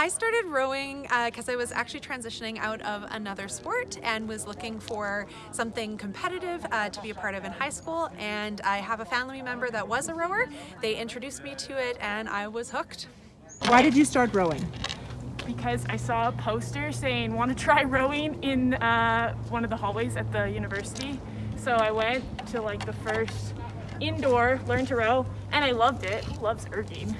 I started rowing because uh, I was actually transitioning out of another sport and was looking for something competitive uh, to be a part of in high school and I have a family member that was a rower. They introduced me to it and I was hooked. Why did you start rowing? Because I saw a poster saying want to try rowing in uh, one of the hallways at the university. So I went to like the first indoor learn to row and I loved it. He loves erging.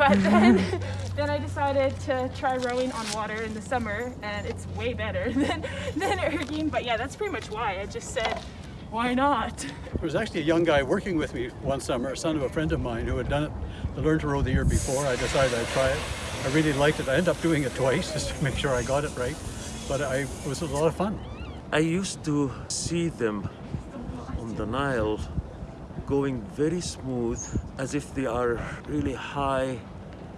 But then, then I decided to try rowing on water in the summer and it's way better than, than erging. But yeah, that's pretty much why. I just said, why not? There was actually a young guy working with me one summer, a son of a friend of mine who had done it to learn to row the year before. I decided I'd try it. I really liked it. I ended up doing it twice just to make sure I got it right. But I, it was a lot of fun. I used to see them on the Nile going very smooth as if they are really high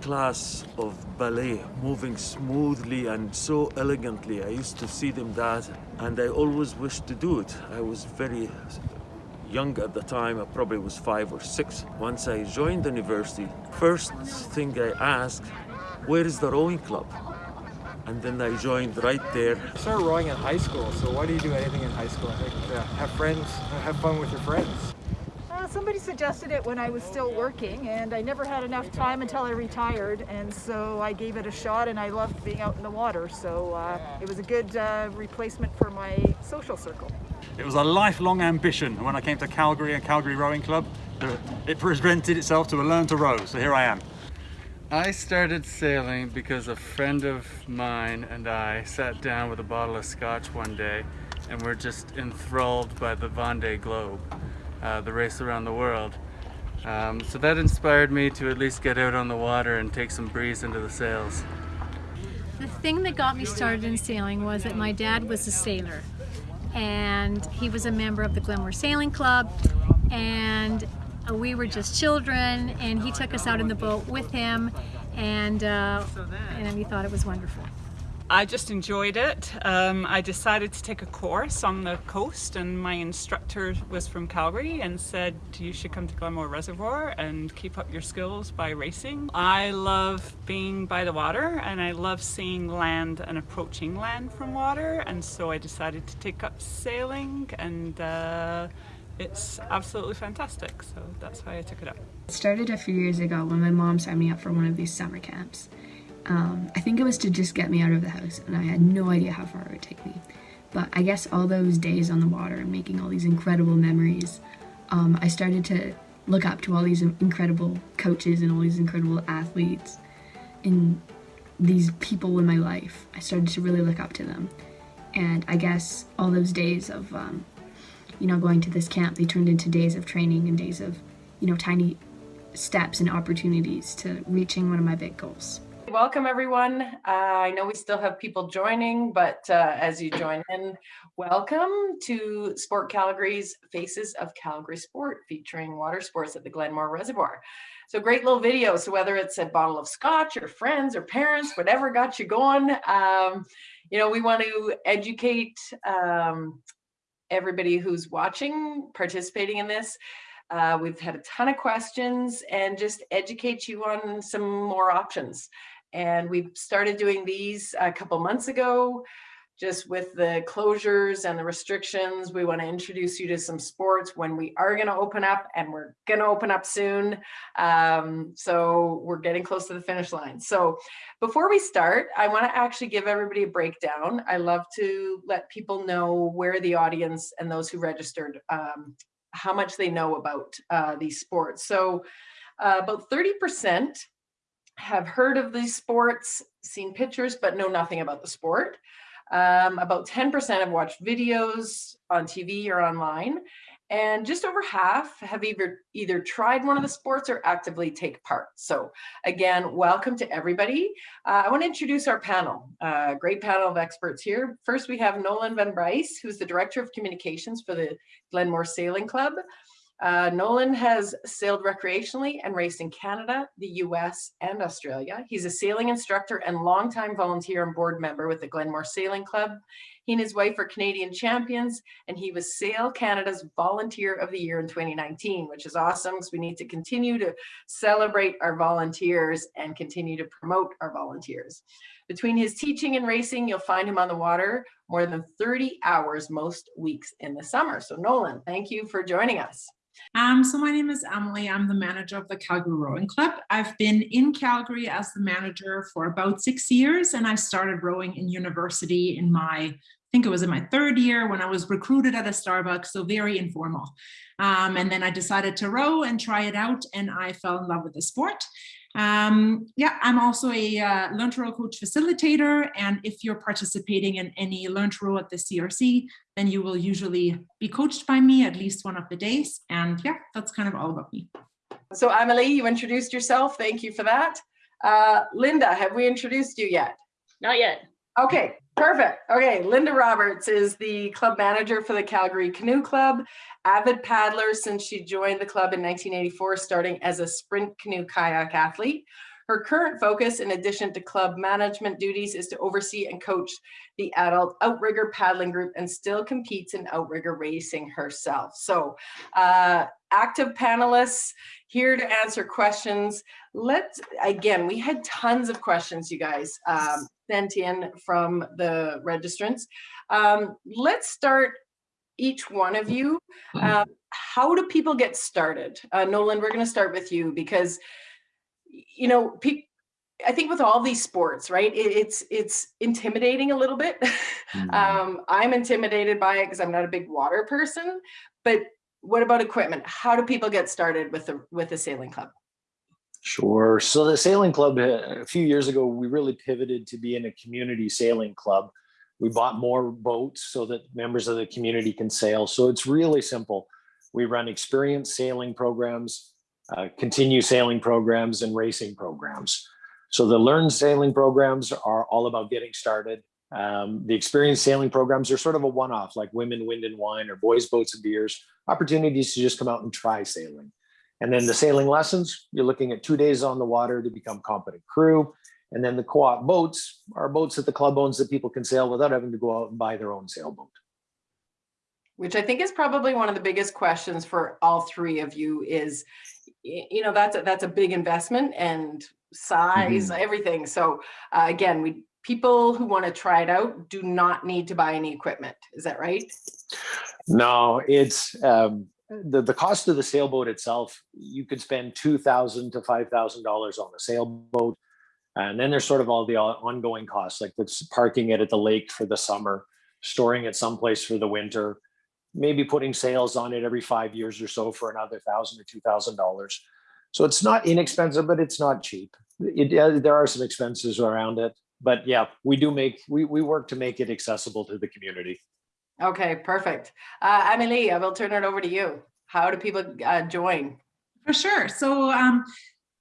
class of ballet moving smoothly and so elegantly. I used to see them that and I always wished to do it. I was very young at the time I probably was five or six. Once I joined the university first thing I asked where is the rowing club? And then I joined right there. I started rowing in high school, so why do you do anything in high school? I think yeah, have friends, have fun with your friends somebody suggested it when I was still working and I never had enough time until I retired and so I gave it a shot and I loved being out in the water so uh, it was a good uh, replacement for my social circle. It was a lifelong ambition when I came to Calgary and Calgary Rowing Club. It presented itself to learn to row, so here I am. I started sailing because a friend of mine and I sat down with a bottle of scotch one day and we're just enthralled by the Vendée Globe uh, the race around the world. Um, so that inspired me to at least get out on the water and take some breeze into the sails. The thing that got me started in sailing was that my dad was a sailor and he was a member of the Glenmore Sailing Club and uh, we were just children and he took us out in the boat with him and, uh, and we thought it was wonderful. I just enjoyed it. Um, I decided to take a course on the coast and my instructor was from Calgary and said you should come to Glenmore Reservoir and keep up your skills by racing. I love being by the water and I love seeing land and approaching land from water and so I decided to take up sailing and uh, it's absolutely fantastic so that's why I took it up. It started a few years ago when my mom signed me up for one of these summer camps. Um, I think it was to just get me out of the house, and I had no idea how far it would take me. But I guess all those days on the water and making all these incredible memories, um, I started to look up to all these incredible coaches and all these incredible athletes and these people in my life. I started to really look up to them. And I guess all those days of, um, you know, going to this camp, they turned into days of training and days of, you know, tiny steps and opportunities to reaching one of my big goals. Welcome everyone. Uh, I know we still have people joining, but uh, as you join in, welcome to Sport Calgary's Faces of Calgary Sport featuring water sports at the Glenmore Reservoir. So great little video. So whether it's a bottle of scotch or friends or parents, whatever got you going, um, you know, we want to educate um, everybody who's watching, participating in this. Uh, we've had a ton of questions and just educate you on some more options. And we started doing these a couple months ago, just with the closures and the restrictions. We want to introduce you to some sports when we are going to open up and we're going to open up soon. Um, so we're getting close to the finish line. So before we start, I want to actually give everybody a breakdown. I love to let people know where the audience and those who registered, um, how much they know about uh, these sports. So uh, about 30% have heard of these sports, seen pictures, but know nothing about the sport. Um, about 10% have watched videos on TV or online, and just over half have either, either tried one of the sports or actively take part. So again, welcome to everybody. Uh, I want to introduce our panel, uh, great panel of experts here. First, we have Nolan Van Bryce, who's the Director of Communications for the Glenmore Sailing Club. Uh, Nolan has sailed recreationally and raced in Canada, the US, and Australia. He's a sailing instructor and longtime volunteer and board member with the Glenmore Sailing Club. He and his wife are Canadian champions, and he was Sail Canada's Volunteer of the Year in 2019, which is awesome because we need to continue to celebrate our volunteers and continue to promote our volunteers. Between his teaching and racing, you'll find him on the water more than 30 hours most weeks in the summer. So Nolan, thank you for joining us. Um, so my name is Emily. I'm the manager of the Calgary Rowing Club. I've been in Calgary as the manager for about six years, and I started rowing in university in my, I think it was in my third year when I was recruited at a Starbucks, so very informal. Um, and then I decided to row and try it out, and I fell in love with the sport. Um, yeah, I'm also a uh, Learn to Row coach facilitator, and if you're participating in any Learn to Row at the CRC, then you will usually be coached by me at least one of the days. And yeah, that's kind of all about me. So Emily, you introduced yourself. Thank you for that. Uh, Linda, have we introduced you yet? Not yet. Okay, perfect. Okay, Linda Roberts is the club manager for the Calgary Canoe Club, avid paddler since she joined the club in 1984, starting as a sprint canoe kayak athlete. Her current focus, in addition to club management duties, is to oversee and coach the adult outrigger paddling group and still competes in outrigger racing herself. So uh, active panelists here to answer questions. Let's, again, we had tons of questions, you guys, um, sent in from the registrants. Um, let's start each one of you. Um, how do people get started? Uh, Nolan, we're going to start with you because you know, I think with all these sports, right, it, it's it's intimidating a little bit. Mm. um, I'm intimidated by it because I'm not a big water person. But what about equipment? How do people get started with the with the sailing club? Sure. So the sailing club uh, a few years ago, we really pivoted to being a community sailing club. We bought more boats so that members of the community can sail. So it's really simple. We run experienced sailing programs uh, continue sailing programs and racing programs. So the Learn Sailing programs are all about getting started. Um, the experienced sailing programs are sort of a one-off like Women, Wind and Wine or Boys, Boats and Beers, opportunities to just come out and try sailing. And then the sailing lessons, you're looking at two days on the water to become competent crew. And then the co-op boats are boats that the club owns that people can sail without having to go out and buy their own sailboat. Which I think is probably one of the biggest questions for all three of you is, you know that's a, that's a big investment and size mm -hmm. everything so uh, again we people who want to try it out do not need to buy any equipment is that right no it's um, the the cost of the sailboat itself you could spend two thousand to five thousand dollars on a sailboat and then there's sort of all the ongoing costs like the parking it at the lake for the summer storing it someplace for the winter maybe putting sails on it every five years or so for another thousand or two thousand dollars. So it's not inexpensive, but it's not cheap. It, uh, there are some expenses around it, but yeah, we do make we we work to make it accessible to the community. Okay, perfect. Uh, Emily, I will turn it over to you. How do people uh, join? For sure. So um,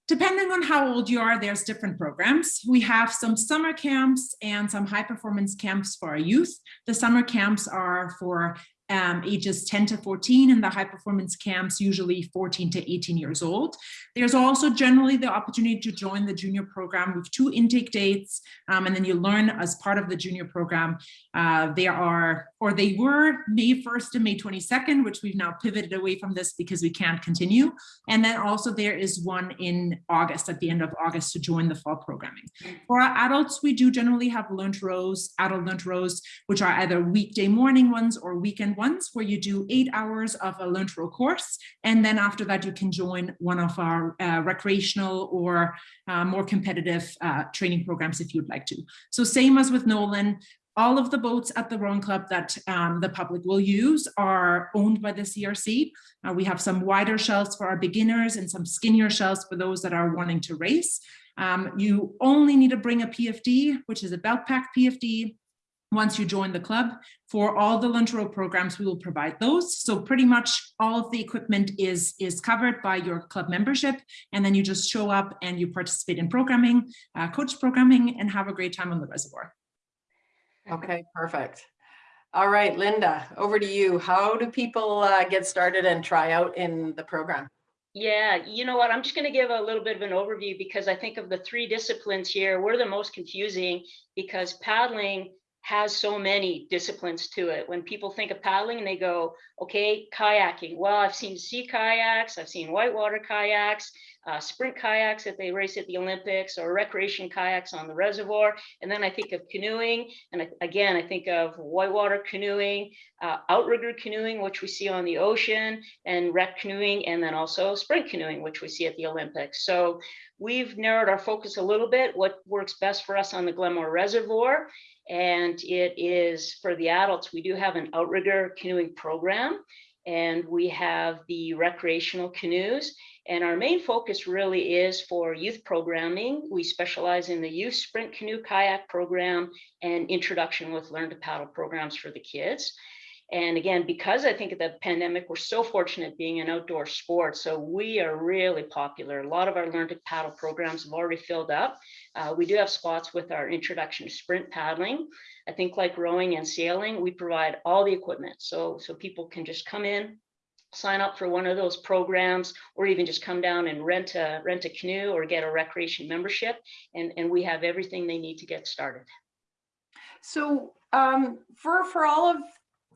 depending on how old you are, there's different programs. We have some summer camps and some high performance camps for our youth. The summer camps are for um, ages 10 to 14 and the high performance camps usually 14 to 18 years old. There's also generally the opportunity to join the junior program with two intake dates um, and then you learn as part of the junior program. Uh, there are, or they were May 1st and May 22nd, which we've now pivoted away from this because we can't continue. And then also there is one in August, at the end of August to join the fall programming. For our adults, we do generally have to Rows, adult Learn to Rows, which are either weekday morning ones or weekend ones where you do eight hours of a Learn to Row course. And then after that, you can join one of our uh, recreational or uh, more competitive uh, training programs if you'd like to. So same as with Nolan, all of the boats at the rowing club that um, the public will use are owned by the CRC. Uh, we have some wider shells for our beginners and some skinnier shells for those that are wanting to race. Um, you only need to bring a PFD, which is a belt pack PFD, once you join the club. For all the Learn to Row programs, we will provide those. So pretty much all of the equipment is, is covered by your club membership. And then you just show up and you participate in programming, uh, coach programming, and have a great time on the reservoir. Okay, perfect. All right, Linda, over to you. How do people uh, get started and try out in the program? Yeah, you know what? I'm just going to give a little bit of an overview because I think of the three disciplines here, we're the most confusing because paddling has so many disciplines to it. When people think of paddling, they go, okay, kayaking. Well, I've seen sea kayaks, I've seen whitewater kayaks, uh, sprint kayaks that they race at the Olympics, or recreation kayaks on the reservoir. And then I think of canoeing. And again, I think of whitewater canoeing, uh, outrigger canoeing, which we see on the ocean, and rec canoeing, and then also sprint canoeing, which we see at the Olympics. So we've narrowed our focus a little bit, what works best for us on the Glenmore Reservoir. And it is for the adults, we do have an outrigger canoeing program and we have the recreational canoes. And our main focus really is for youth programming. We specialize in the youth sprint canoe kayak program and introduction with learn to paddle programs for the kids. And again, because I think of the pandemic, we're so fortunate being an outdoor sport. So we are really popular. A lot of our Learn to Paddle programs have already filled up. Uh, we do have spots with our introduction to sprint paddling. I think like rowing and sailing, we provide all the equipment. So, so people can just come in, sign up for one of those programs, or even just come down and rent a, rent a canoe or get a recreation membership. And, and we have everything they need to get started. So um, for, for all of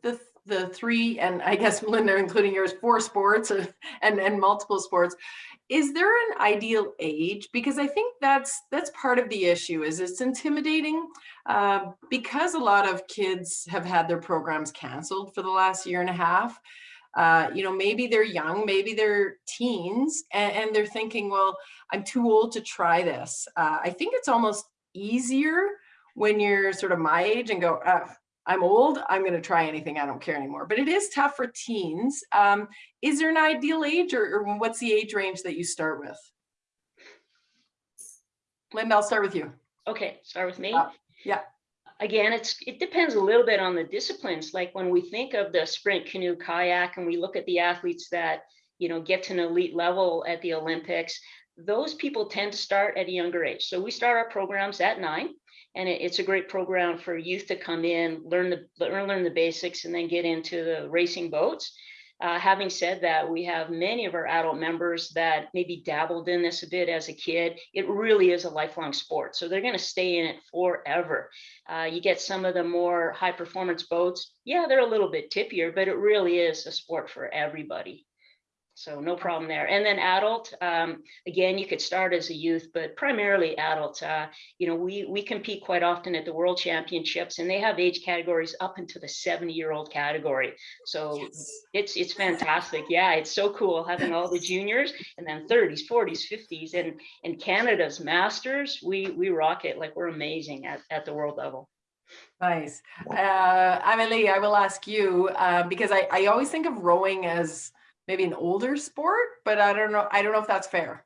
the the three and I guess Melinda, including yours, four sports and and multiple sports. Is there an ideal age? Because I think that's that's part of the issue. Is it's intimidating uh, because a lot of kids have had their programs canceled for the last year and a half. Uh, you know, maybe they're young, maybe they're teens, and, and, they're thinking, well, I'm too old to try this. Uh, I think it's almost easier when you're sort of my age and go, uh, I'm old, I'm going to try anything, I don't care anymore. But it is tough for teens. Um, is there an ideal age or, or, what's the age range that you start with? Linda, I'll start with you. Okay, start with me. Uh, yeah. Again, it's it depends a little bit on the disciplines. Like when we think of the sprint canoe kayak and we look at the athletes that, you know, get to an elite level at the Olympics, those people tend to start at a younger age. So we start our programs at nine and it, it's a great program for youth to come in, learn the learn, the basics, and then get into the racing boats. Uh, having said that, we have many of our adult members that maybe dabbled in this a bit as a kid. It really is a lifelong sport, so they're going to stay in it forever. Uh, you get some of the more high performance boats. Yeah, they're a little bit tippier, but it really is a sport for everybody. So no problem there. And then adult, um, again, you could start as a youth, but primarily adult. Uh, you know, we we compete quite often at the World Championships, and they have age categories up into the 70 year old category. So yes. it's it's fantastic. Yeah, it's so cool having all the juniors and then 30s, 40s, 50s, and and Canada's Masters. We we rock it like we're amazing at at the world level. Nice. Uh, Emily, I will ask you uh, because I, I always think of rowing as maybe an older sport, but I don't know. I don't know if that's fair.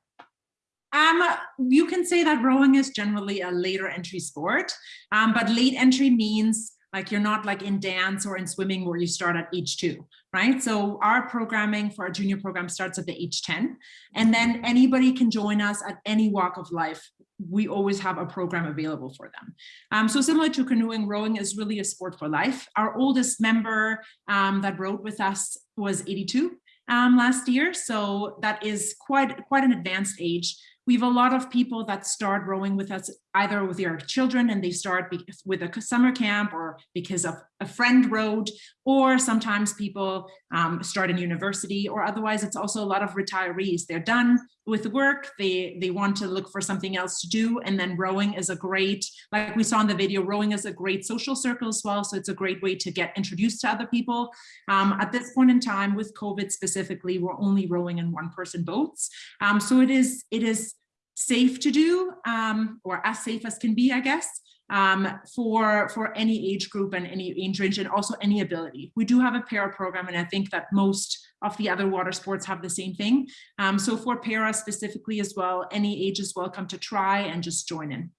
Um, you can say that rowing is generally a later entry sport, um, but late entry means like you're not like in dance or in swimming where you start at age two, right? So our programming for our junior program starts at the age 10, and then anybody can join us at any walk of life. We always have a program available for them. Um, so similar to canoeing, rowing is really a sport for life. Our oldest member um, that rowed with us was 82 um, last year. So that is quite, quite an advanced age. We have a lot of people that start rowing with us either with their children and they start with a summer camp or because of a friend rowed, or sometimes people um, start in university or otherwise it's also a lot of retirees. They're done with work, they, they want to look for something else to do and then rowing is a great, like we saw in the video, rowing is a great social circle as well. So it's a great way to get introduced to other people. Um, at this point in time with COVID specifically, we're only rowing in one person boats. Um, so it is, it is safe to do um, or as safe as can be, I guess, um, for, for any age group and any age range and also any ability. We do have a para program and I think that most of the other water sports have the same thing. Um, so for para specifically as well, any age is welcome to try and just join in.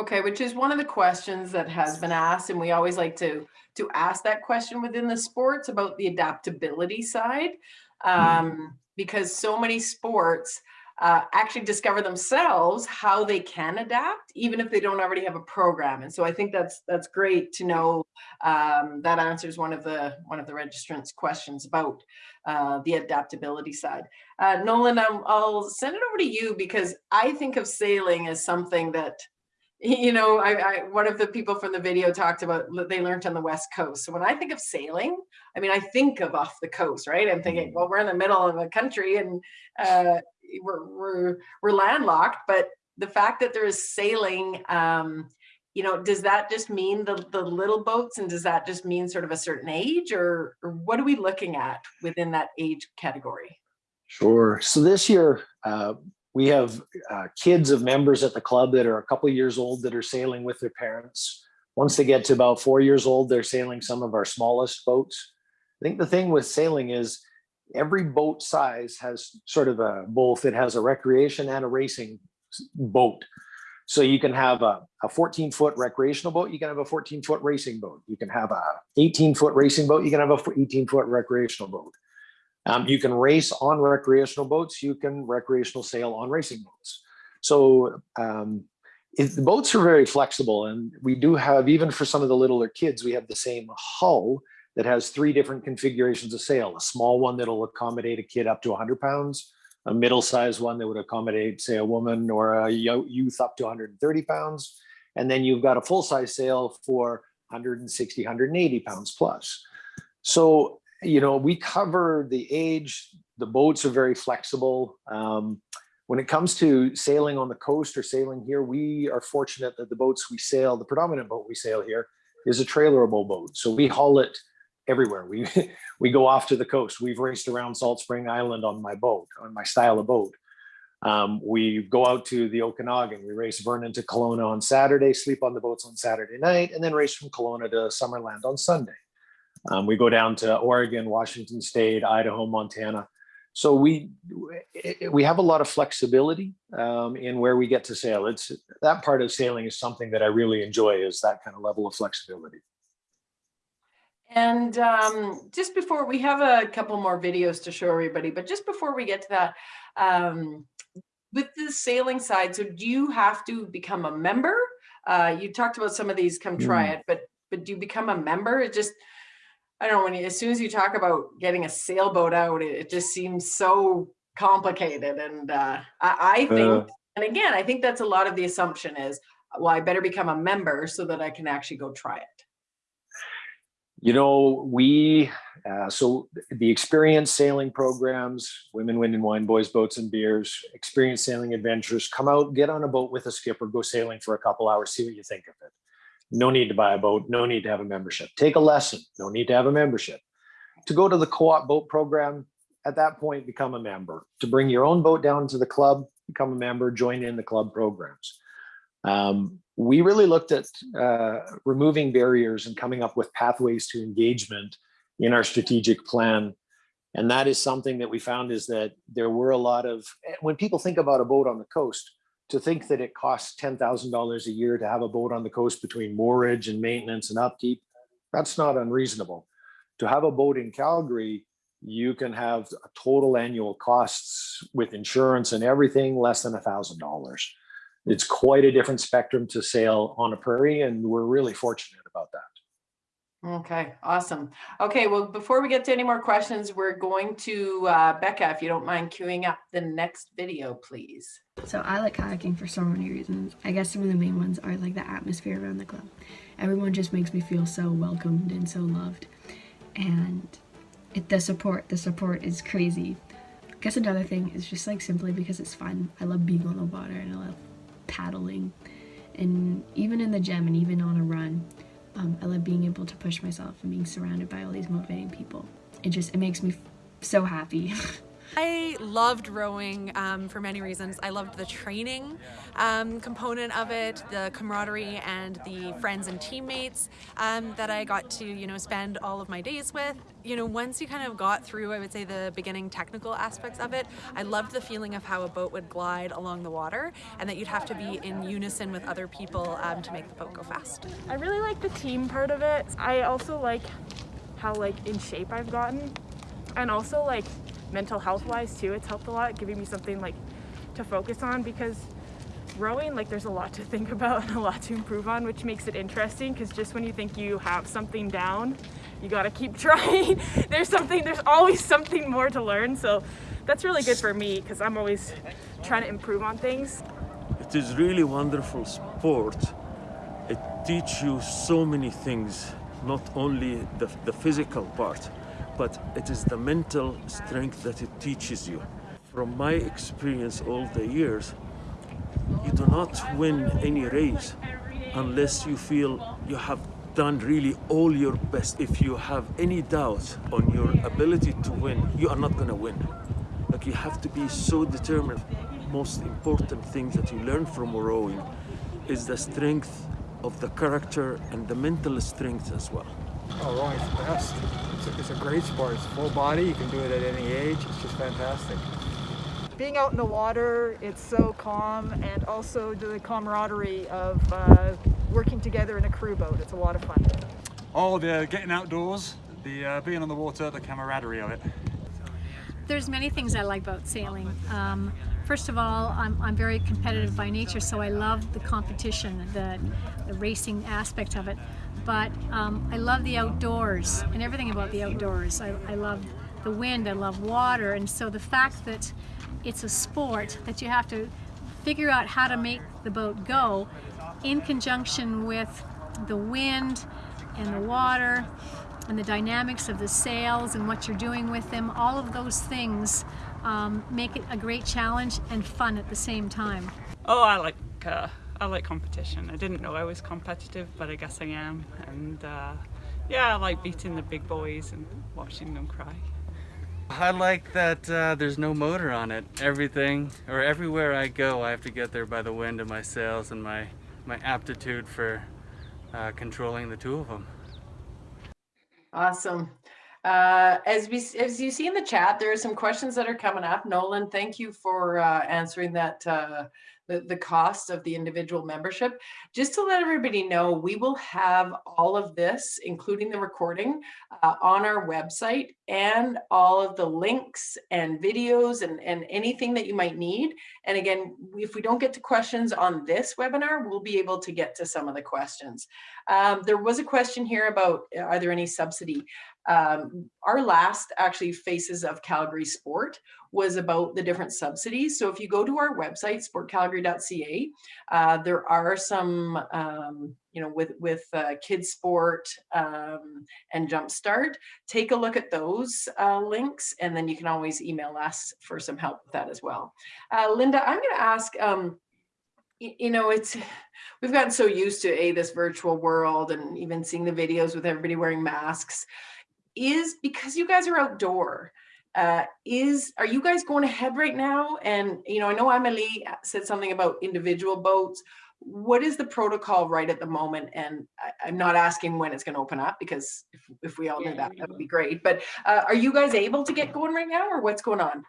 Okay, which is one of the questions that has been asked, and we always like to to ask that question within the sports about the adaptability side, um, because so many sports uh, actually discover themselves how they can adapt, even if they don't already have a program. And so I think that's that's great to know. Um, that answers one of the one of the registrants' questions about uh, the adaptability side. Uh, Nolan, I'll, I'll send it over to you because I think of sailing as something that you know, I, I, one of the people from the video talked about they learned on the West Coast. So when I think of sailing, I mean, I think of off the coast, right? I'm thinking, well, we're in the middle of a country and uh, we're, we're, we're landlocked, but the fact that there is sailing, um, you know, does that just mean the, the little boats and does that just mean sort of a certain age or, or what are we looking at within that age category? Sure. So this year, uh, we have uh, kids of members at the club that are a couple years old that are sailing with their parents. Once they get to about four years old, they're sailing some of our smallest boats. I think the thing with sailing is every boat size has sort of a both it has a recreation and a racing boat. So you can have a, a 14 foot recreational boat, you can have a 14 foot racing boat. You can have a 18 foot racing boat, you can have a 18 foot recreational boat. Um, you can race on recreational boats, you can recreational sail on racing boats. So um, it, the boats are very flexible and we do have, even for some of the littler kids, we have the same hull that has three different configurations of sail. A small one that'll accommodate a kid up to 100 pounds, a middle-sized one that would accommodate, say, a woman or a youth up to 130 pounds. And then you've got a full-size sail for 160, 180 pounds plus. So you know, we cover the age, the boats are very flexible. Um, when it comes to sailing on the coast or sailing here, we are fortunate that the boats we sail, the predominant boat we sail here is a trailerable boat. So we haul it everywhere. We, we go off to the coast. We've raced around Salt Spring Island on my boat, on my style of boat. Um, we go out to the Okanagan. We race Vernon to Kelowna on Saturday, sleep on the boats on Saturday night, and then race from Kelowna to Summerland on Sunday. Um, we go down to Oregon, Washington State, Idaho, Montana. So we we have a lot of flexibility um, in where we get to sail. It's that part of sailing is something that I really enjoy is that kind of level of flexibility. And um, just before we have a couple more videos to show everybody, but just before we get to that, um, with the sailing side, so do you have to become a member? Uh, you talked about some of these, come try mm. it, but but do you become a member? It just I don't know when you, as soon as you talk about getting a sailboat out, it, it just seems so complicated. And uh, I, I, think, uh, and again, I think that's a lot of the assumption is, well, I better become a member so that I can actually go try it. You know, we, uh, so the experience sailing programs, women, wind and wine, boys, boats and beers, experience sailing adventures, come out, get on a boat with a skipper, go sailing for a couple hours, see what you think of it. No need to buy a boat, no need to have a membership. Take a lesson, no need to have a membership. To go to the co-op boat program, at that point, become a member. To bring your own boat down to the club, become a member, join in the club programs. Um, we really looked at uh, removing barriers and coming up with pathways to engagement in our strategic plan. And that is something that we found is that there were a lot of, when people think about a boat on the coast, to think that it costs $10,000 a year to have a boat on the coast between moorage and maintenance and upkeep, that's not unreasonable. To have a boat in Calgary, you can have total annual costs with insurance and everything less than a $1,000. It's quite a different spectrum to sail on a prairie, and we're really fortunate about that. Okay, awesome. Okay, well, before we get to any more questions, we're going to, uh, Becca, if you don't mind queuing up the next video, please. So I like kayaking for so many reasons. I guess some of the main ones are like the atmosphere around the club. Everyone just makes me feel so welcomed and so loved. And it, the support, the support is crazy. I guess another thing is just like simply because it's fun. I love being on the water and I love paddling. And even in the gym and even on a run, um, I love being able to push myself and being surrounded by all these motivating people. It just, it makes me so happy. I loved rowing um, for many reasons. I loved the training um, component of it, the camaraderie and the friends and teammates um, that I got to, you know, spend all of my days with. You know, once you kind of got through, I would say, the beginning technical aspects of it, I loved the feeling of how a boat would glide along the water and that you'd have to be in unison with other people um, to make the boat go fast. I really like the team part of it. I also like how like in shape I've gotten and also like mental health wise too it's helped a lot giving me something like to focus on because rowing like there's a lot to think about and a lot to improve on which makes it interesting because just when you think you have something down you got to keep trying. There's something there's always something more to learn so that's really good for me because I'm always trying to improve on things. It is really wonderful sport. It teaches you so many things, not only the, the physical part, but it is the mental strength that it teaches you. From my experience all the years, you do not win any race unless you feel you have done really all your best. If you have any doubt on your ability to win, you are not going to win. Like you have to be so determined. Most important thing that you learn from rowing is the strength of the character and the mental strength as well. Oh, rowing's the best. It's a, it's a great sport. It's full body. You can do it at any age. It's just fantastic. Being out in the water, it's so calm, and also the camaraderie of uh, working together in a crew boat. It's a lot of fun. Oh, the getting outdoors, the uh, being on the water, the camaraderie of it. There's many things I like about sailing. Um, first of all, I'm, I'm very competitive by nature, so I love the competition, the, the racing aspect of it. But um, I love the outdoors and everything about the outdoors. I, I love the wind, I love water, and so the fact that it's a sport that you have to figure out how to make the boat go in conjunction with the wind and the water and the dynamics of the sails and what you're doing with them, all of those things um, make it a great challenge and fun at the same time. Oh, I like uh, I like competition. I didn't know I was competitive, but I guess I am. And uh, yeah, I like beating the big boys and watching them cry. I like that uh, there's no motor on it. Everything, or everywhere I go, I have to get there by the wind of my sails and my, my aptitude for uh, controlling the two of them. Awesome. Uh, as we as you see in the chat, there are some questions that are coming up. Nolan, thank you for uh, answering that uh, the, the cost of the individual membership. Just to let everybody know, we will have all of this, including the recording, uh, on our website and all of the links and videos and, and anything that you might need. And again, if we don't get to questions on this webinar, we'll be able to get to some of the questions. Um, there was a question here about, are there any subsidy? Um, our last actually Faces of Calgary Sport was about the different subsidies. So if you go to our website, sportcalgary.ca, uh, there are some, um, you know, with, with uh, Kids Sport um, and Jumpstart, take a look at those uh, links and then you can always email us for some help with that as well. Uh, Linda, I'm gonna ask, um, you know, it's, we've gotten so used to a this virtual world and even seeing the videos with everybody wearing masks is because you guys are outdoor uh, is are you guys going ahead right now? And you know, I know Emily said something about individual boats. What is the protocol right at the moment? And I, am not asking when it's going to open up because if, if we all yeah, knew that, that would be great. But uh, are you guys able to get going right now, or what's going on?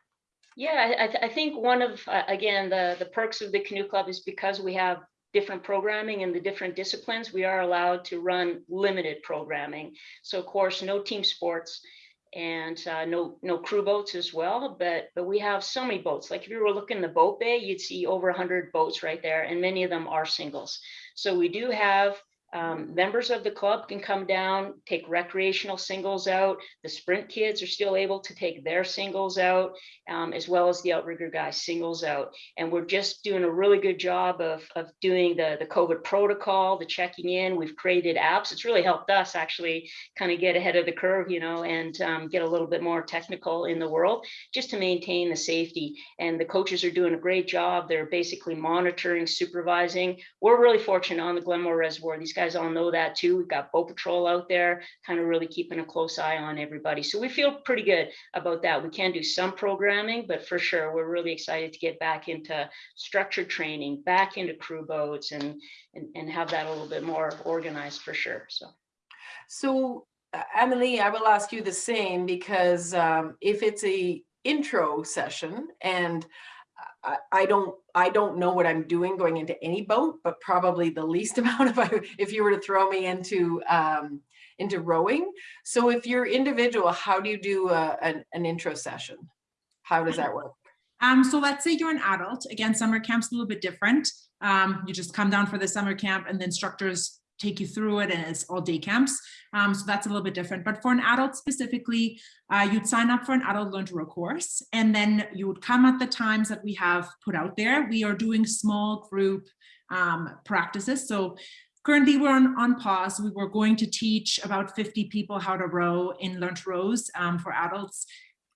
Yeah, I, th I think one of uh, again the the perks of the canoe club is because we have different programming in the different disciplines, we are allowed to run limited programming. So of course, no team sports and uh, no no crew boats as well. But but we have so many boats. Like if you were looking in the boat bay, you'd see over 100 boats right there, and many of them are singles. So we do have um, members of the club can come down, take recreational singles out. The sprint kids are still able to take their singles out, um, as well as the outrigger guys singles out. And we're just doing a really good job of, of doing the, the COVID protocol, the checking in. We've created apps. It's really helped us actually kind of get ahead of the curve, you know, and um, get a little bit more technical in the world just to maintain the safety. And the coaches are doing a great job. They're basically monitoring, supervising. We're really fortunate on the Glenmore Reservoir. These guys guys all know that too. We've got Boat Patrol out there, kind of really keeping a close eye on everybody. So we feel pretty good about that. We can do some programming, but for sure, we're really excited to get back into structured training, back into crew boats and, and, and have that a little bit more organized for sure. So, so uh, Emily, I will ask you the same because um, if it's a intro session and I, I don't I don't know what I'm doing going into any boat, but probably the least amount if I if you were to throw me into um, into rowing. So if you're individual, how do you do a, an, an intro session? How does that work? Um, so let's say you're an adult. Again, summer camp's a little bit different. Um, you just come down for the summer camp and the instructors take you through it and it's all day camps. Um, so that's a little bit different. But for an adult specifically, uh, you'd sign up for an adult learn to row course and then you would come at the times that we have put out there. We are doing small group um, practices. So currently we're on, on pause. We were going to teach about 50 people how to row in Learn to Rows um, for adults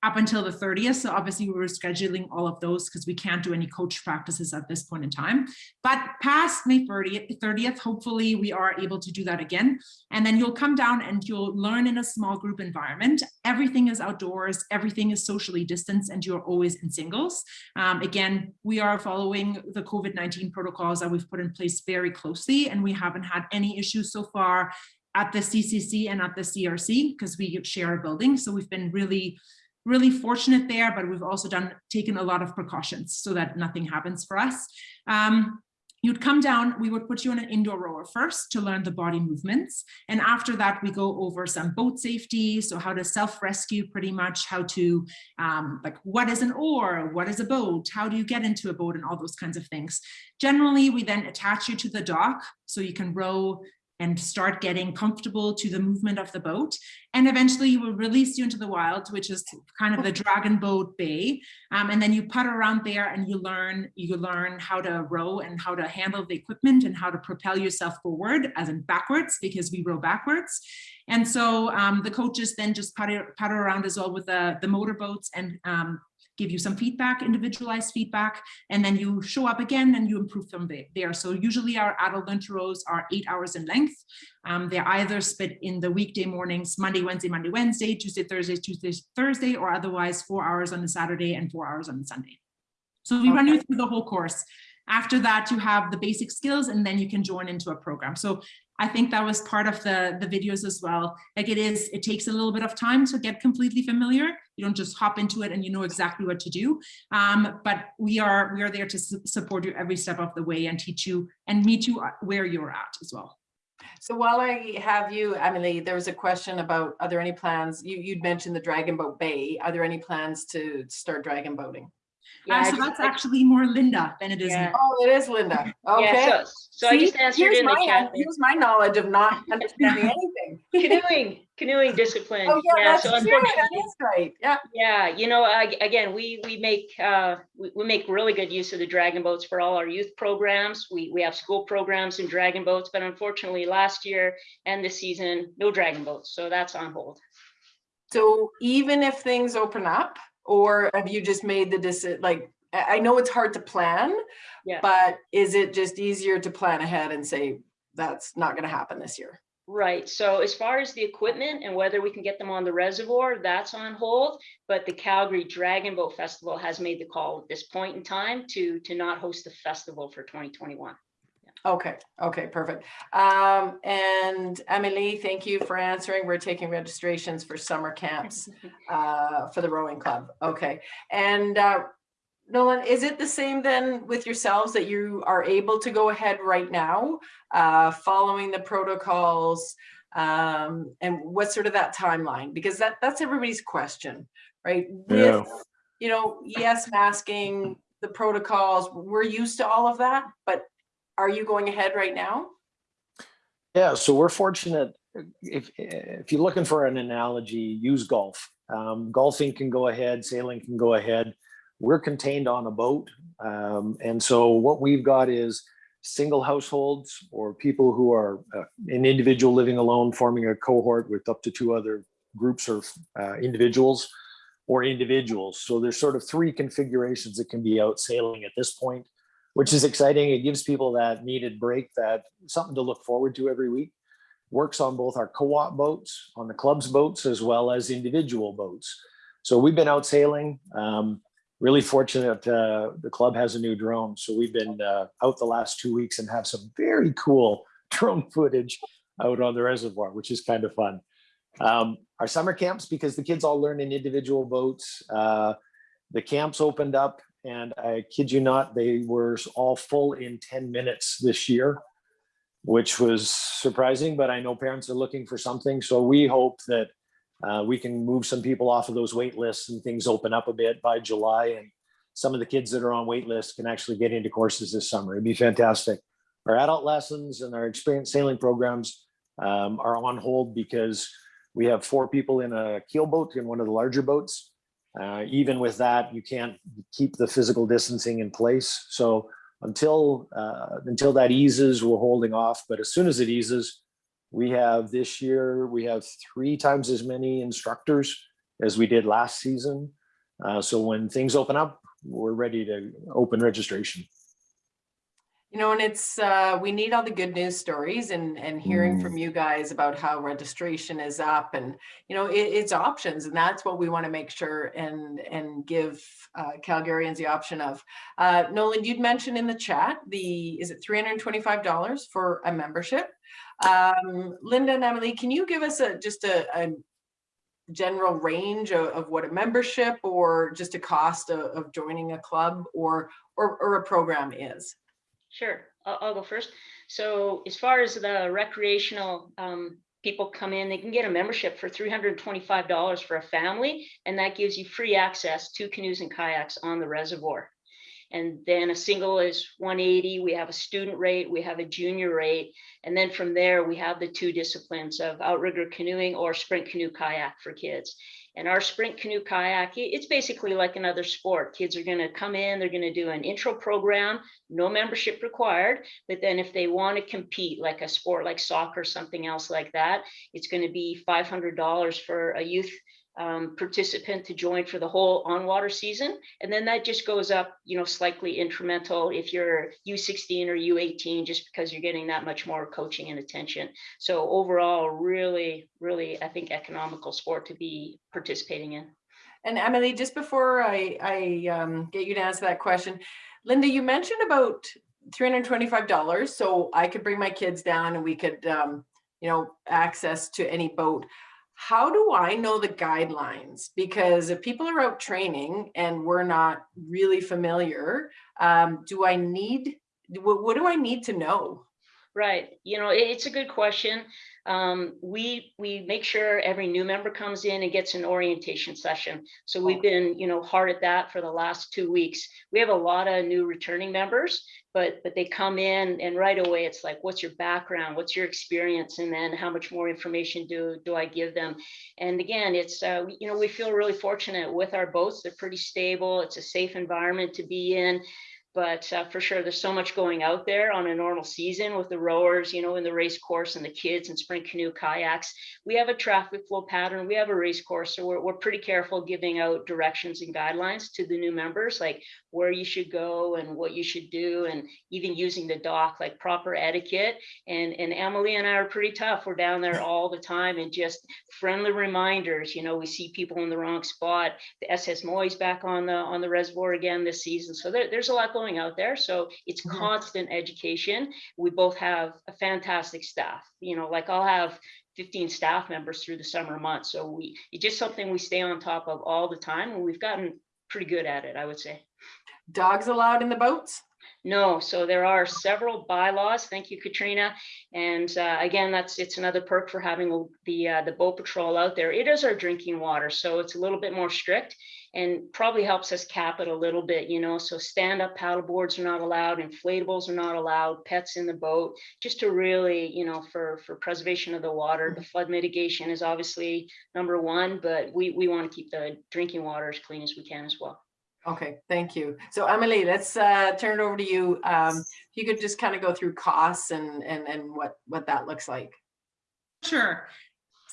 up until the 30th. So obviously we were scheduling all of those because we can't do any coach practices at this point in time. But past May 30th, 30th, hopefully we are able to do that again. And then you'll come down and you'll learn in a small group environment. Everything is outdoors, everything is socially distanced and you're always in singles. Um, again, we are following the COVID-19 protocols that we've put in place very closely and we haven't had any issues so far at the CCC and at the CRC because we share a building. So we've been really really fortunate there, but we've also done taken a lot of precautions so that nothing happens for us. Um, you'd come down, we would put you on an indoor rower first to learn the body movements. And after that, we go over some boat safety. So how to self-rescue pretty much, how to, um, like what is an oar, what is a boat, how do you get into a boat and all those kinds of things. Generally, we then attach you to the dock so you can row and start getting comfortable to the movement of the boat. And eventually we will release you into the wild, which is kind of the dragon boat bay. Um, and then you putt around there and you learn, you learn how to row and how to handle the equipment and how to propel yourself forward as in backwards because we row backwards. And so um, the coaches then just putter, putter around as well with the, the motor boats and um, give you some feedback, individualized feedback, and then you show up again and you improve from there. So usually our adult learn to rows are eight hours in length. Um, they're either split in the weekday mornings, Monday, Wednesday, Monday, Wednesday, Tuesday, Thursday, Tuesday, Thursday, or otherwise four hours on the Saturday and four hours on the Sunday. So we okay. run you through the whole course. After that, you have the basic skills and then you can join into a program. So I think that was part of the, the videos as well. Like it is, it takes a little bit of time to get completely familiar. You don't just hop into it and you know exactly what to do. Um, but we are we are there to su support you every step of the way and teach you and meet you where you're at as well. So while I have you, Emily, there was a question about, are there any plans? You, you'd mentioned the Dragon Boat Bay. Are there any plans to start dragon boating? Yeah, uh, so that's actually more Linda than it is. Yeah. Oh, it is Linda. Okay. Yeah, so, so See, I just answered in my, the chat. Here's my knowledge of not understanding anything. canoeing, canoeing discipline. Oh yeah, yeah that's so true. That is right. Yeah. Yeah, you know, uh, again, we we make uh, we, we make really good use of the dragon boats for all our youth programs. We we have school programs in dragon boats, but unfortunately, last year and this season, no dragon boats, so that's on hold. So even if things open up, or have you just made the decision like i know it's hard to plan yeah. but is it just easier to plan ahead and say that's not going to happen this year Right. So as far as the equipment and whether we can get them on the reservoir, that's on hold. But the Calgary Dragon Boat Festival has made the call at this point in time to to not host the festival for 2021. Okay, okay, perfect. Um, and Emily, thank you for answering. We're taking registrations for summer camps uh, for the rowing club. Okay, and uh, Nolan, is it the same then with yourselves that you are able to go ahead right now, uh, following the protocols, um, and what's sort of that timeline? Because that that's everybody's question, right? With, yeah. you know, yes, masking, the protocols, we're used to all of that, but are you going ahead right now? Yeah, so we're fortunate. If, if you're looking for an analogy, use golf. Um, golfing can go ahead, sailing can go ahead. We're contained on a boat. Um, and so what we've got is single households or people who are uh, an individual living alone, forming a cohort with up to two other groups or uh, individuals or individuals. So there's sort of three configurations that can be out sailing at this point which is exciting. It gives people that needed break, that something to look forward to every week. Works on both our co-op boats, on the club's boats, as well as individual boats. So we've been out sailing. Um, really fortunate uh, the club has a new drone. So we've been uh, out the last two weeks and have some very cool drone footage out on the reservoir, which is kind of fun. Um, our summer camps, because the kids all learn in individual boats, uh, the camps opened up and I kid you not, they were all full in 10 minutes this year, which was surprising, but I know parents are looking for something. So we hope that uh, we can move some people off of those wait lists and things open up a bit by July. And some of the kids that are on wait lists can actually get into courses this summer. It'd be fantastic. Our adult lessons and our experience sailing programs um, are on hold because we have four people in a keel boat in one of the larger boats uh, even with that, you can't keep the physical distancing in place. So until uh, until that eases, we're holding off. But as soon as it eases, we have this year we have three times as many instructors as we did last season. Uh, so when things open up, we're ready to open registration. You know, and it's, uh, we need all the good news stories and, and hearing Mm. from you guys about how registration is up and, you know, it, it's options and that's what we want to make sure and, and give uh, Calgarians the option of. Uh, Nolan, you'd mentioned in the chat, the, is it $325 for a membership? Um, Linda and Emily, can you give us a, just a, a general range of, of what a membership or just a cost of, of joining a club or, or, or a program is? Sure, I'll, I'll go first. So as far as the recreational um, people come in, they can get a membership for $325 for a family, and that gives you free access to canoes and kayaks on the reservoir. And then a single is 180. We have a student rate, we have a junior rate, and then from there we have the two disciplines of outrigger canoeing or sprint canoe kayak for kids. And our sprint canoe kayak, it's basically like another sport. Kids are going to come in, they're going to do an intro program, no membership required. But then if they want to compete like a sport like soccer, something else like that, it's going to be $500 for a youth um, participant to join for the whole on-water season. And then that just goes up, you know, slightly incremental if you're U16 or U18, just because you're getting that much more coaching and attention. So overall, really, really, I think economical sport to be participating in. And Emily, just before I, I um, get you to answer that question, Linda, you mentioned about $325. So I could bring my kids down and we could, um, you know, access to any boat. How do I know the guidelines? Because if people are out training and we're not really familiar, um, do I need, what, what do I need to know? Right. You know, it's a good question. Um, we we make sure every new member comes in and gets an orientation session. So we've been, you know, hard at that for the last two weeks. We have a lot of new returning members, but but they come in and right away it's like, what's your background? What's your experience? And then how much more information do do I give them? And again, it's uh, you know, we feel really fortunate with our boats. They're pretty stable. It's a safe environment to be in but uh, for sure there's so much going out there on a normal season with the rowers you know in the race course and the kids and sprint canoe kayaks. We have a traffic flow pattern we have a race course so we're, we're pretty careful giving out directions and guidelines to the new members like where you should go and what you should do and even using the dock like proper etiquette. And and emily and i are pretty tough we're down there all the time and just friendly reminders you know we see people in the wrong spot. The SS Moyie's back on the on the reservoir again this season so there, there's a lot going out there so it's Mhm. constant education we both have a fantastic staff you know like i'll have 15 staff members through the summer months so we it's just something we stay on top of all the time and we've gotten pretty good at it i would say Dogs allowed in the boats? no, so there are several bylaws. Thank you, Katrina. And uh, again, that's it's another perk for having the uh, the boat patrol out there. It is our drinking water, so it's a little bit more strict and probably helps us cap it a little bit. You know, so stand up paddle boards are not allowed, inflatables are not allowed, pets in the boat, just to really, you know, for for preservation of the water. The flood mitigation is obviously number one, but we we want to keep the drinking water as clean as we can as well. Okay, thank you. So Emily, let's uh, turn it over to you. Um, if you could just kind of go through costs and, and, and what, what that looks like. Sure.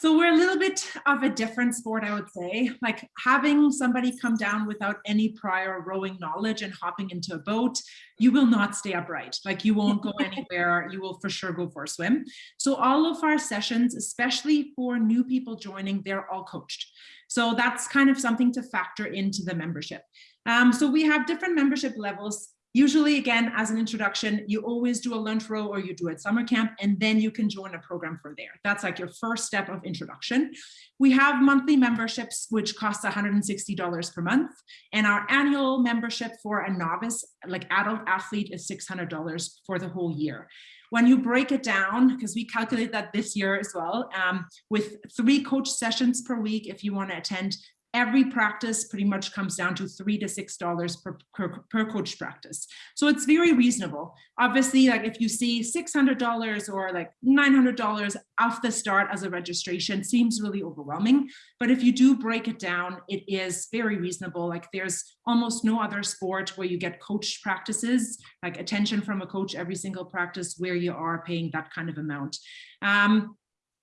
So we're a little bit of a different sport, I would say. Like having somebody come down without any prior rowing knowledge and hopping into a boat, you will not stay upright. Like you won't go anywhere. You will for sure go for a swim. So all of our sessions, especially for new people joining, they're all coached. So that's kind of something to factor into the membership. Um, so we have different membership levels. Usually, again, as an introduction, you always do a lunch row or you do a summer camp, and then you can join a program for there. That's like your first step of introduction. We have monthly memberships, which costs $160 per month. And our annual membership for a novice, like adult athlete, is $600 for the whole year. When you break it down, because we calculate that this year as well, um, with three coach sessions per week, if you want to attend every practice pretty much comes down to three to six dollars per, per, per coach practice. So it's very reasonable. Obviously, like if you see $600 or like $900 off the start as a registration seems really overwhelming. But if you do break it down, it is very reasonable. Like there's almost no other sport where you get coach practices, like attention from a coach every single practice where you are paying that kind of amount. Um,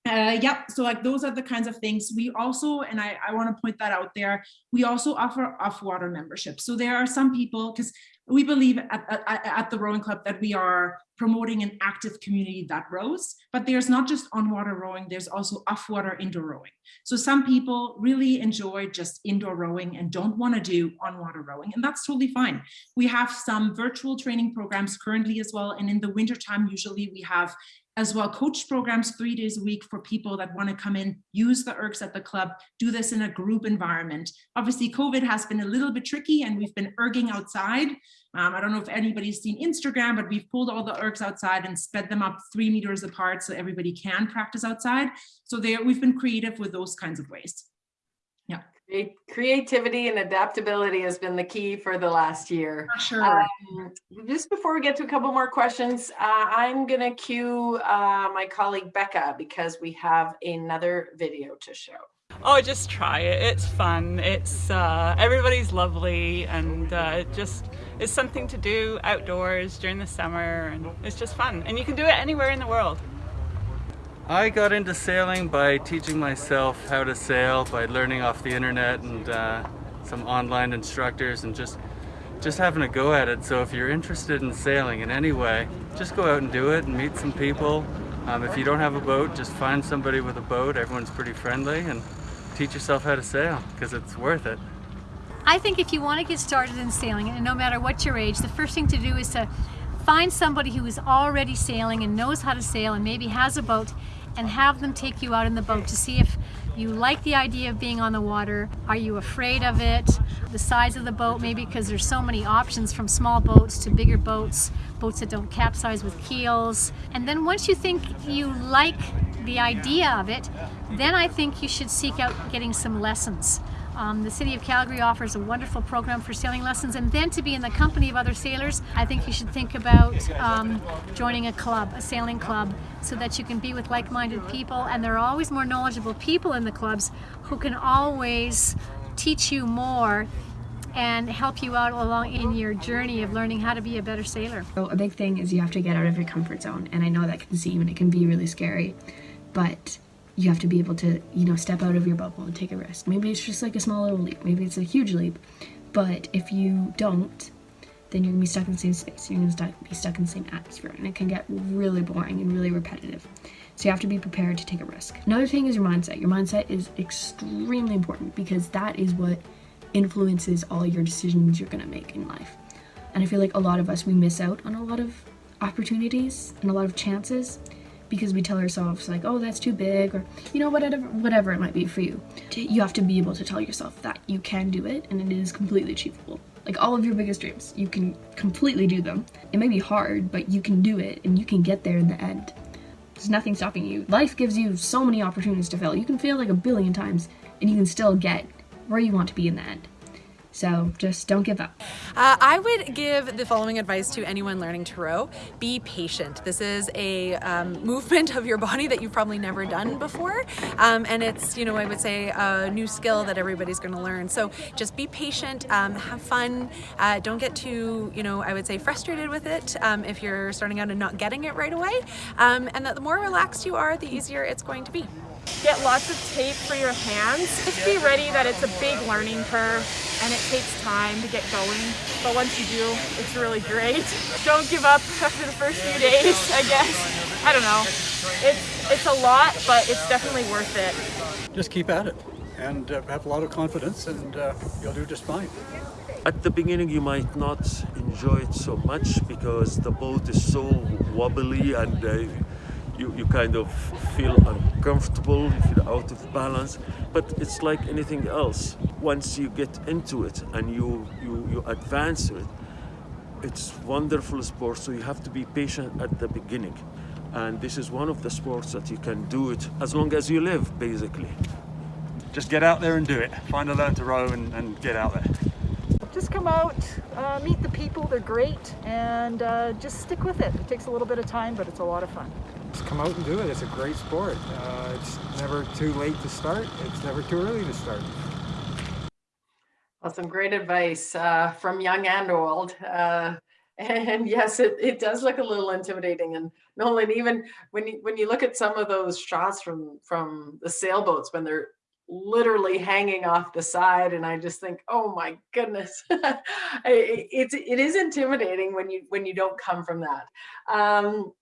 uh, yep, so like those are the kinds of things. We also, and I, I want to point that out there, we also offer off-water membership. So there are some people, because we believe at, at, at, the rowing club that we are promoting an active community that rows, but there's not just on-water rowing, there's also off-water indoor rowing. So some people really enjoy just indoor rowing and don't want to do on-water rowing, and that's totally fine. We have some virtual training programs currently as well, and in the wintertime, usually we have as well coach programs three days a week for people that want to come in, use the ergs at the club, do this in a group environment. Obviously, COVID has been a little bit tricky and we've been erging outside. Um, I don't know if anybody's seen Instagram, but we've pulled all the ergs outside and sped them up three meters apart so everybody can practice outside. So there, we've been creative with those kinds of ways. Yeah. Creativity and adaptability has been the key for the last year. Sure. Um, just before we get to a couple more questions, uh, I'm going to cue uh, my colleague Becca because we have another video to show. Oh, just try it. It's fun. It's uh, everybody's lovely, and uh, it just is something to do outdoors during the summer, and it's just fun. And you can do it anywhere in the world. I got into sailing by teaching myself how to sail, by learning off the internet and uh, some online instructors and just just having a go at it. So if you're interested in sailing in any way, just go out and do it and meet some people. Um, if you don't have a boat, just find somebody with a boat. Everyone's pretty friendly and teach yourself how to sail because it's worth it. I think if you want to get started in sailing, and no matter what your age, the first thing to do is to find somebody who is already sailing and knows how to sail and maybe has a boat and have them take you out in the boat to see if you like the idea of being on the water. Are you afraid of it? The size of the boat, maybe because there's so many options from small boats to bigger boats, boats that don't capsize with keels. And then once you think you like the idea of it, then I think you should seek out getting some lessons. Um, the City of Calgary offers a wonderful program for sailing lessons and then to be in the company of other sailors, I think you should think about um, joining a club, a sailing club, so that you can be with like-minded people and there are always more knowledgeable people in the clubs who can always teach you more and help you out along in your journey of learning how to be a better sailor. So a big thing is you have to get out of your comfort zone and I know that can seem and it can be really scary but you have to be able to, you know, step out of your bubble and take a risk. Maybe it's just like a small little leap, maybe it's a huge leap, but if you don't, then you're gonna be stuck in the same space, you're gonna be stuck in the same atmosphere, and it can get really boring and really repetitive. So you have to be prepared to take a risk. Another thing is your mindset. Your mindset is extremely important because that is what influences all your decisions you're gonna make in life. And I feel like a lot of us, we miss out on a lot of opportunities and a lot of chances because we tell ourselves like, oh, that's too big or, you know, whatever, whatever it might be for you. You have to be able to tell yourself that you can do it and it is completely achievable. Like all of your biggest dreams, you can completely do them. It may be hard, but you can do it and you can get there in the end. There's nothing stopping you. Life gives you so many opportunities to fail. You can fail like a billion times and you can still get where you want to be in the end. So just don't give up. Uh, I would give the following advice to anyone learning to row. Be patient. This is a um, movement of your body that you've probably never done before. Um, and it's, you know, I would say a new skill that everybody's going to learn. So just be patient, um, have fun. Uh, don't get too, you know, I would say frustrated with it um, if you're starting out and not getting it right away. Um, and that the more relaxed you are, the easier it's going to be. Get lots of tape for your hands. Just be ready that it's a big learning curve and it takes time to get going. But once you do, it's really great. Don't give up after the first few days, I guess. I don't know. It's, it's a lot, but it's definitely worth it. Just keep at it and uh, have a lot of confidence and uh, you'll do just fine. At the beginning you might not enjoy it so much because the boat is so wobbly and uh, you, you kind of feel uncomfortable, you feel out of balance, but it's like anything else. Once you get into it and you, you, you advance it, it's wonderful sport, so you have to be patient at the beginning. And this is one of the sports that you can do it as long as you live, basically. just get out there and do it. Find a learn to row and, and get out there. Just come out, uh, meet the people, they're great, and uh, just stick with it. It takes a little bit of time, but it's a lot of fun. Just come out and do it. It's a great sport. Uh, it's never too late to start. It's never too early to start. Well, some great advice uh, from young and old. Uh, and yes, it, it does look a little intimidating. And Nolan, even when you when you look at some of those shots from from the sailboats when they're literally hanging off the side, and I just think, oh my goodness, it, it's it is intimidating when you when you don't come from that. Um,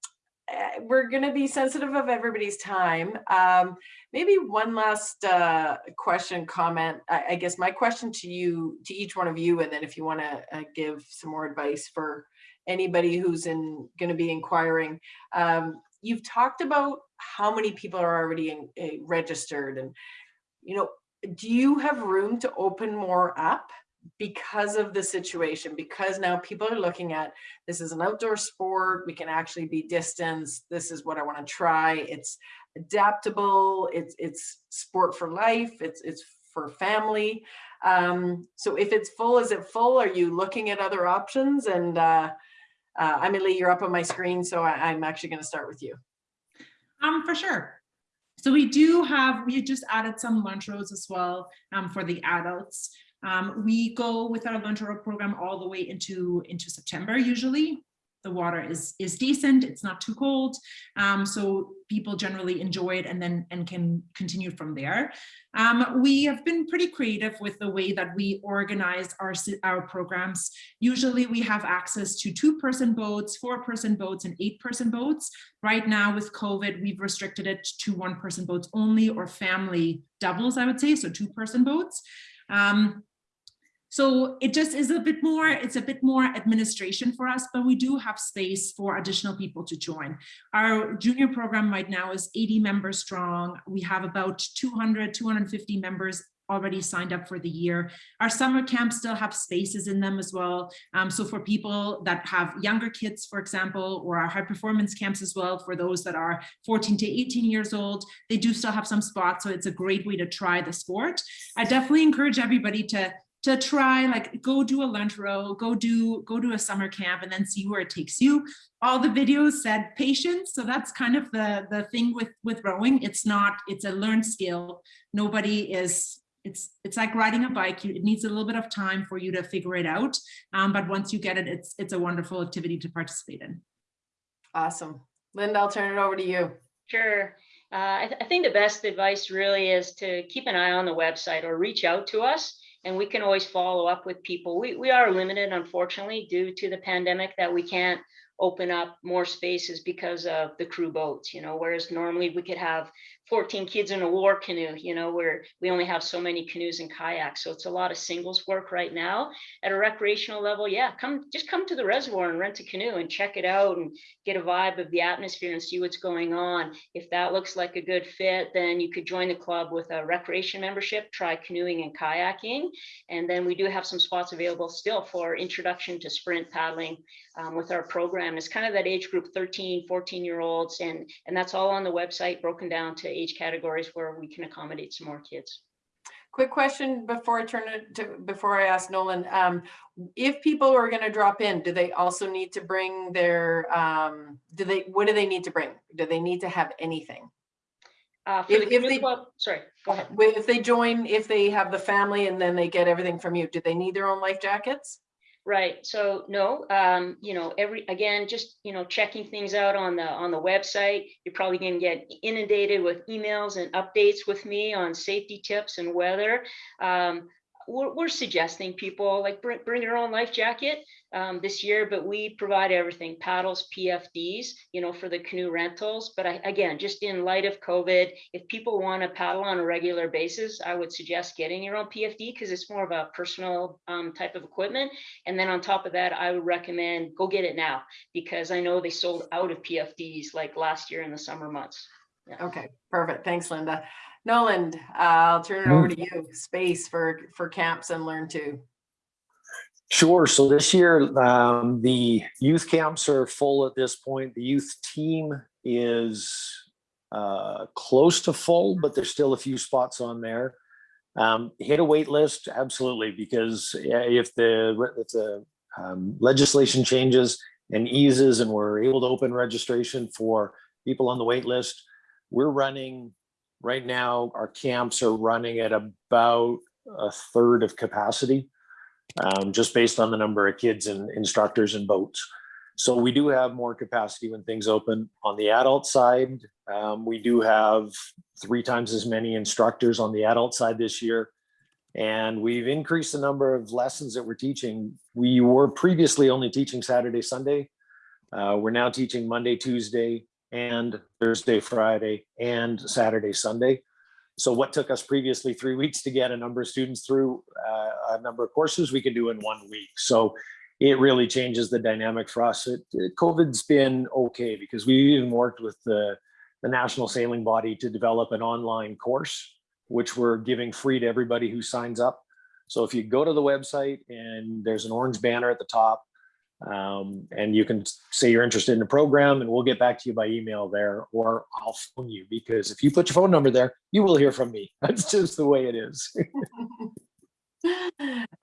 we're going to be sensitive of everybody's time. Um, maybe one last uh, question, comment. I, I, guess my question to you, to each one of you, and then if you want to uh, give some more advice for anybody who's in going to be inquiring. Um, you've talked about how many people are already in, uh, registered, and you know, do you have room to open more up? Because of the situation, because now people are looking at this is an outdoor sport, we can actually be distanced, this is what I want to try. It's adaptable, it's it's sport for life, it's it's for family. Um, so if it's full, is it full? Are you looking at other options? And uh, uh, Emily, you're up on my screen, so I, I'm actually going to start with you. Um, for sure. So we do have, we just added some lunch rows as well um, for the adults. Um, we go with our lunch row program all the way into, into September usually. The water is, is decent, it's not too cold. Um, so people generally enjoy it and then and can continue from there. Um, we have been pretty creative with the way that we organize our, our programs. Usually we have access to two person boats, four person boats and eight person boats. Right now with COVID, we've restricted it to one person boats only or family doubles, I would say, so two person boats. Um, so it just is a bit more, it's a bit more administration for us, but we do have space for additional people to join. Our junior program right now is 80 members strong. We have about 200, 250 members already signed up for the year. Our summer camps still have spaces in them as well. Um, so for people that have younger kids, for example, or our high performance camps as well, for those that are 14 to 18 years old, they do still have some spots. So it's a great way to try the sport. I definitely encourage everybody to to try like go do a lunch row go do go to a summer camp and then see where it takes you. All the videos said patience so that's kind of the the thing with with rowing. It's not it's a learned skill. Nobody is it's it's like riding a bike. You, it needs a little bit of time for you to figure it out um, but once you get it it's it's a wonderful activity to participate in. Awesome. Linda i'll turn it over to you. Sure. Uh, I, th I think the best advice really is to keep an eye on the website or reach out to us and we can always follow up with people. We, we are limited, unfortunately, due to the pandemic that we can't open up more spaces because of the crew boats, you know, whereas normally we could have 14 kids in a war canoe, you know, where we only have so many canoes and kayaks. So it's a lot of singles work right now at a recreational level. Yeah, come just come to the reservoir and rent a canoe and check it out and get a vibe of the atmosphere and see what's going on. If that looks like a good fit, then you could join the club with a recreation membership, try canoeing and kayaking. And then we do have some spots available still for introduction to sprint paddling um, with our program. It's kind of that age group 13, 14 year olds. And, and that's all on the website broken down to age categories where we can accommodate some more kids. Quick question before I turn it to, before I ask Nolan, um, if people are going to drop in, do they also need to bring their, um, do they, what do they need to bring? Do they need to have anything? Uh, if, the if they, club, sorry, go ahead. If they join, if they have the family and then they get everything from you, do they need their own life jackets? Right. So no, um, you know, every again, just you know, checking things out on the on the website. You're probably going to get inundated with emails and updates with me on safety tips and weather. Um, we're, we're suggesting people like bring, bring your own life jacket um, this year, but we provide everything paddles, PFDs, you know, for the canoe rentals. But I, again, just in light of COVID, if people want to paddle on a regular basis, I would suggest getting your own PFD because it's more of a personal um, type of equipment. And then on top of that, I would recommend go get it now because I know they sold out of PFDs like last year in the summer months. Yeah. Okay, perfect. Thanks, Linda. Nolan, uh, I'll turn it over to you. Space for for camps and learn too. Sure. So this year, um, the youth camps are full at this point. The youth team is uh, close to full, but there's still a few spots on there. Um, hit a wait list, absolutely, because if the, if the um, legislation changes and eases and we're able to open registration for people on the wait list, we're running, right now, our camps are running at about a third of capacity, um, just based on the number of kids and instructors and boats. So we do have more capacity when things open. On the adult side, um, we do have three times as many instructors on the adult side this year. And we've increased the number of lessons that we're teaching. We were previously only teaching Saturday, Sunday. Uh, we're now teaching Monday, Tuesday, and Thursday, Friday, and Saturday, Sunday. So what took us previously three weeks to get a number of students through uh, a number of courses, we can do in one week. So it really changes the dynamic for us. It, it, COVID's been okay because we even worked with the, the national sailing body to develop an online course, which we're giving free to everybody who signs up. So if you go to the website and there's an orange banner at the top, um, and you can say you're interested in the program and we'll get back to you by email there or I'll phone you because if you put your phone number there, you will hear from me. That's just the way it is.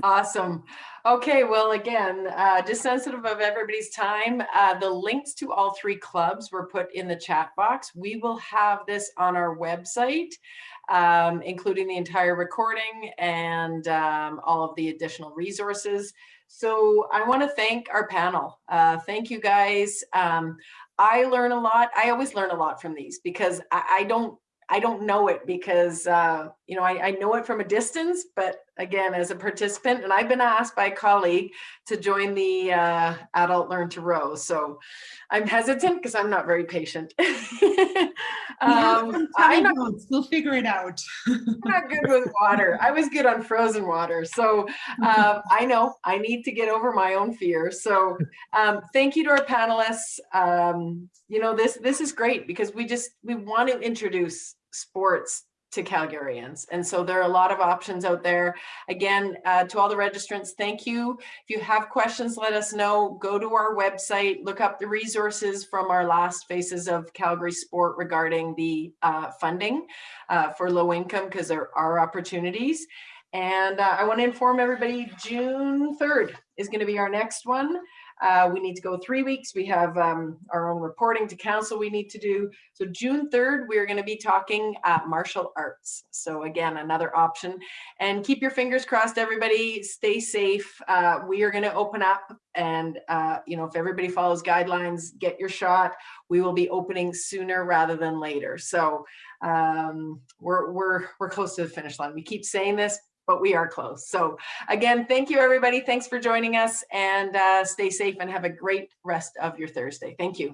Awesome. Okay, well, again, uh, just sensitive of everybody's time, uh, the links to all three clubs were put in the chat box. We will have this on our website, um, including the entire recording and um, all of the additional resources. So I want to thank our panel. Uh, thank you guys. Um, I learn a lot. I always learn a lot from these because I, I don't I don't know it because, uh, you know, I, I, know it from a distance, but again, as a participant, and I've been asked by a colleague to join the uh, Adult Learn to Row. So I'm hesitant because I'm not very patient. um, I'm not, we'll figure it out. I'm not good with water. I was good on frozen water. So um, I know I need to get over my own fear. So um, thank you to our panelists. Um, you know, this, this is great because we just, we want to introduce sports to Calgarians. And so there are a lot of options out there. Again, uh, to all the registrants, thank you. If you have questions, let us know. Go to our website, look up the resources from our last Faces of Calgary Sport regarding the uh, funding uh, for low income because there are opportunities. And uh, I want to inform everybody June 3rd is going to be our next one. Uh, we need to go three weeks. We have um, our own reporting to council we need to do. So June 3rd, we're going to be talking uh, martial arts. So again, another option. And keep your fingers crossed, everybody. Stay safe. Uh, we are going to open up and, uh, you know, if everybody follows guidelines, get your shot. We will be opening sooner rather than later. So um, we're, we're, we're close to the finish line. We keep saying this, but we are close. So again, thank you everybody. Thanks for joining us and uh, stay safe and have a great rest of your Thursday. Thank you.